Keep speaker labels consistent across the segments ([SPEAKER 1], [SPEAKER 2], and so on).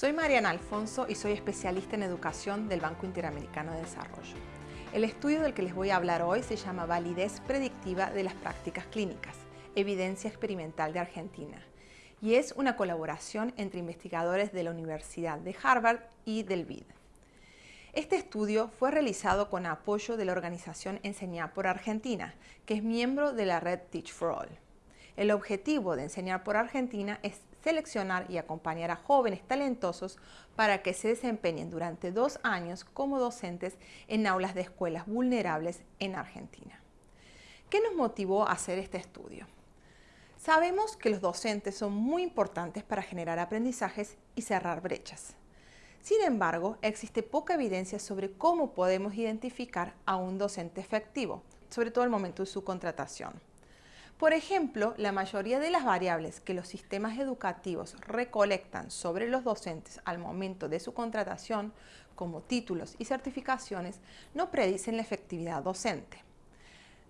[SPEAKER 1] Soy Mariana Alfonso y soy especialista en educación del Banco Interamericano de Desarrollo. El estudio del que les voy a hablar hoy se llama Validez Predictiva de las Prácticas Clínicas, Evidencia Experimental de Argentina, y es una colaboración entre investigadores de la Universidad de Harvard y del BID. Este estudio fue realizado con apoyo de la organización Enseñar por Argentina, que es miembro de la red Teach for All. El objetivo de Enseñar por Argentina es seleccionar y acompañar a jóvenes talentosos para que se desempeñen durante dos años como docentes en aulas de escuelas vulnerables en Argentina. ¿Qué nos motivó a hacer este estudio? Sabemos que los docentes son muy importantes para generar aprendizajes y cerrar brechas. Sin embargo, existe poca evidencia sobre cómo podemos identificar a un docente efectivo, sobre todo al momento de su contratación. Por ejemplo, la mayoría de las variables que los sistemas educativos recolectan sobre los docentes al momento de su contratación, como títulos y certificaciones, no predicen la efectividad docente.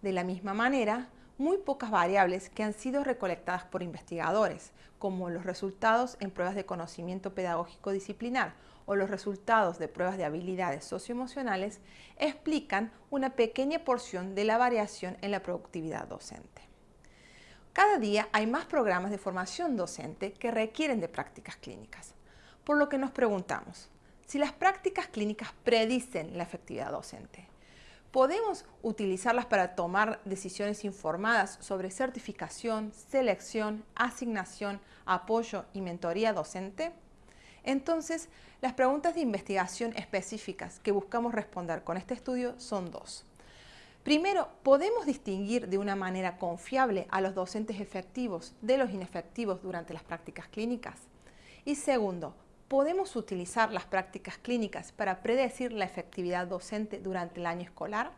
[SPEAKER 1] De la misma manera, muy pocas variables que han sido recolectadas por investigadores, como los resultados en pruebas de conocimiento pedagógico disciplinar o los resultados de pruebas de habilidades socioemocionales, explican una pequeña porción de la variación en la productividad docente. Cada día hay más programas de formación docente que requieren de prácticas clínicas, por lo que nos preguntamos, si las prácticas clínicas predicen la efectividad docente, ¿podemos utilizarlas para tomar decisiones informadas sobre certificación, selección, asignación, apoyo y mentoría docente? Entonces, las preguntas de investigación específicas que buscamos responder con este estudio son dos. Primero, podemos distinguir de una manera confiable a los docentes efectivos de los inefectivos durante las prácticas clínicas. Y segundo, podemos utilizar las prácticas clínicas para predecir la efectividad docente durante el año escolar.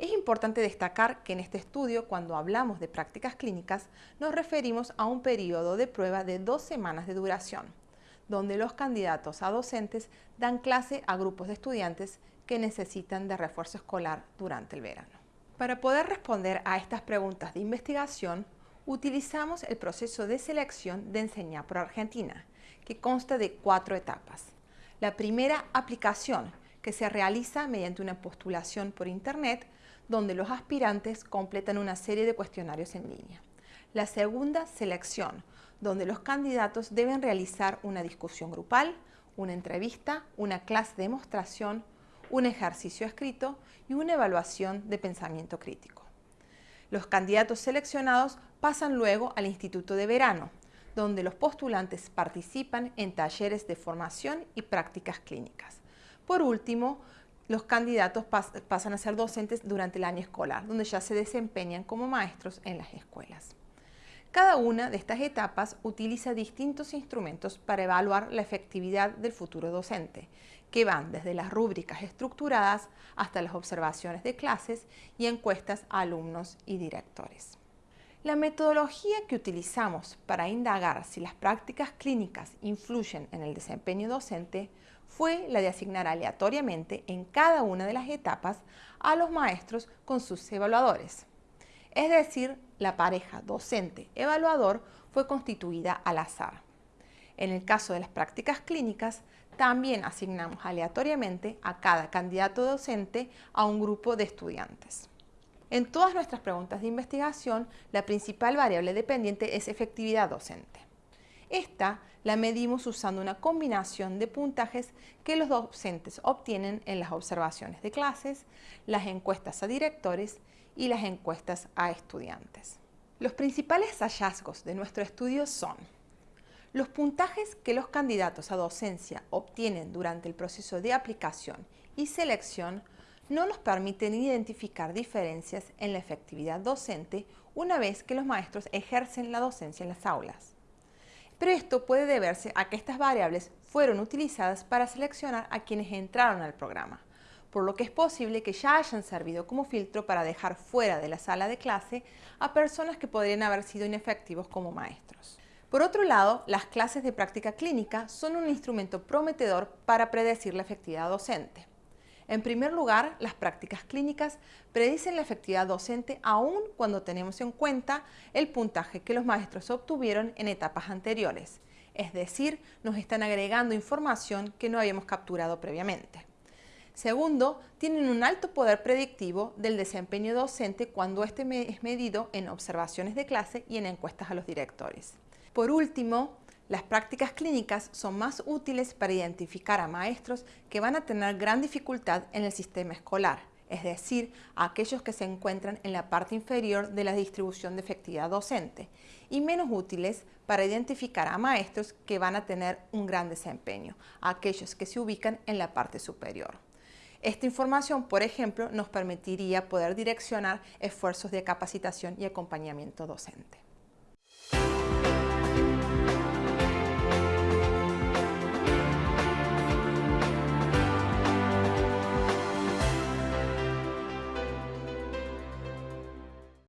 [SPEAKER 1] Es importante destacar que en este estudio, cuando hablamos de prácticas clínicas, nos referimos a un periodo de prueba de dos semanas de duración, donde los candidatos a docentes dan clase a grupos de estudiantes que necesitan de refuerzo escolar durante el verano. Para poder responder a estas preguntas de investigación, utilizamos el proceso de selección de Enseñar por Argentina, que consta de cuatro etapas. La primera, aplicación, que se realiza mediante una postulación por Internet, donde los aspirantes completan una serie de cuestionarios en línea. La segunda, selección, donde los candidatos deben realizar una discusión grupal, una entrevista, una clase de demostración, un ejercicio escrito y una evaluación de pensamiento crítico. Los candidatos seleccionados pasan luego al Instituto de Verano, donde los postulantes participan en talleres de formación y prácticas clínicas. Por último, los candidatos pasan a ser docentes durante el año escolar, donde ya se desempeñan como maestros en las escuelas. Cada una de estas etapas utiliza distintos instrumentos para evaluar la efectividad del futuro docente, que van desde las rúbricas estructuradas hasta las observaciones de clases y encuestas a alumnos y directores. La metodología que utilizamos para indagar si las prácticas clínicas influyen en el desempeño docente fue la de asignar aleatoriamente en cada una de las etapas a los maestros con sus evaluadores. Es decir, la pareja docente-evaluador fue constituida al azar. En el caso de las prácticas clínicas, también asignamos aleatoriamente a cada candidato docente a un grupo de estudiantes. En todas nuestras preguntas de investigación, la principal variable dependiente es efectividad docente. Esta la medimos usando una combinación de puntajes que los docentes obtienen en las observaciones de clases, las encuestas a directores y las encuestas a estudiantes. Los principales hallazgos de nuestro estudio son los puntajes que los candidatos a docencia obtienen durante el proceso de aplicación y selección no nos permiten identificar diferencias en la efectividad docente una vez que los maestros ejercen la docencia en las aulas. Pero esto puede deberse a que estas variables fueron utilizadas para seleccionar a quienes entraron al programa, por lo que es posible que ya hayan servido como filtro para dejar fuera de la sala de clase a personas que podrían haber sido inefectivos como maestros. Por otro lado, las clases de práctica clínica son un instrumento prometedor para predecir la efectividad docente. En primer lugar, las prácticas clínicas predicen la efectividad docente aún cuando tenemos en cuenta el puntaje que los maestros obtuvieron en etapas anteriores, es decir, nos están agregando información que no habíamos capturado previamente. Segundo, tienen un alto poder predictivo del desempeño docente cuando este es medido en observaciones de clase y en encuestas a los directores. Por último, las prácticas clínicas son más útiles para identificar a maestros que van a tener gran dificultad en el sistema escolar, es decir, a aquellos que se encuentran en la parte inferior de la distribución de efectividad docente, y menos útiles para identificar a maestros que van a tener un gran desempeño, aquellos que se ubican en la parte superior. Esta información, por ejemplo, nos permitiría poder direccionar esfuerzos de capacitación y acompañamiento docente.